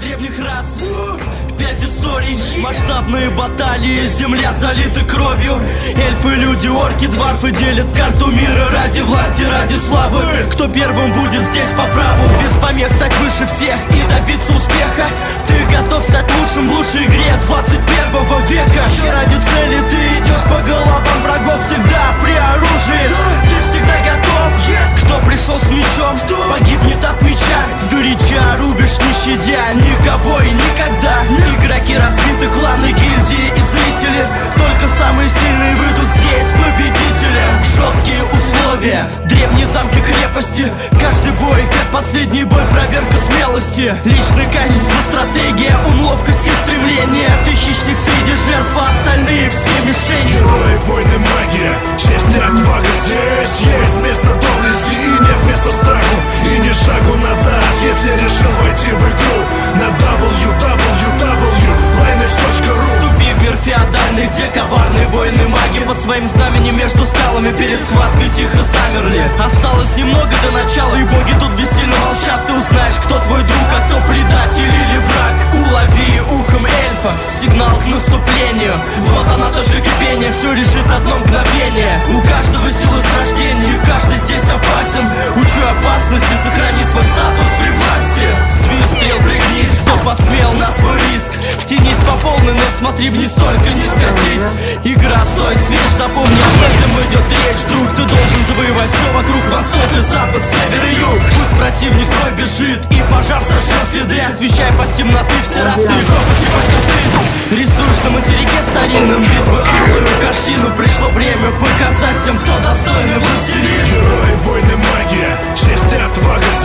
древних рас. Пять историй, масштабные баталии Земля залита кровью. Эльфы, люди, орки, дварфы делят карту мира Ради власти, ради славы. Кто первым будет здесь по праву? Без помех стать выше всех и добиться успеха. Ты готов стать лучшим в лучшей игре 21 века щадя Никого и никогда. Игроки разбиты, кланы, гильдии и зрители. Только самые сильные выйдут здесь победителем. Жесткие условия, древние замки крепости. Каждый бой, как последний бой, проверка смелости. Личные качества, стратегия, ум, ловкость и стремление. Ты хищник среди жертв, а остальные коварные воины маги Под своим знаменем между скалами перед схваткой тихо замерли. Осталось немного до начала, и боги тут бессильно молчат. Ты узнаешь, кто твой друг, а кто предатель или враг. Улови ухом эльфа, сигнал к наступлению. Вот она точка кипения, все решит одно мгновение. У каждого силы с рождения, и каждый здесь опасен. Учу опасности, сохрани свой статус при власти. Свист стрел, пригнись, кто посмел на смотри вниз, только не скатись. Игра стоит свеж, запомни, об этом идет речь. Друг, ты должен завоевать все вокруг Восток и запад, север и юг. Пусть противник твой бежит и пожар сожжет следы. Освещай по темноты все разы. и пропасти, пока Рисуешь на материке старинным битвы алую картину. Пришло время показать всем, кто достойный властелин. Герой, войны, магия, честь и отвага.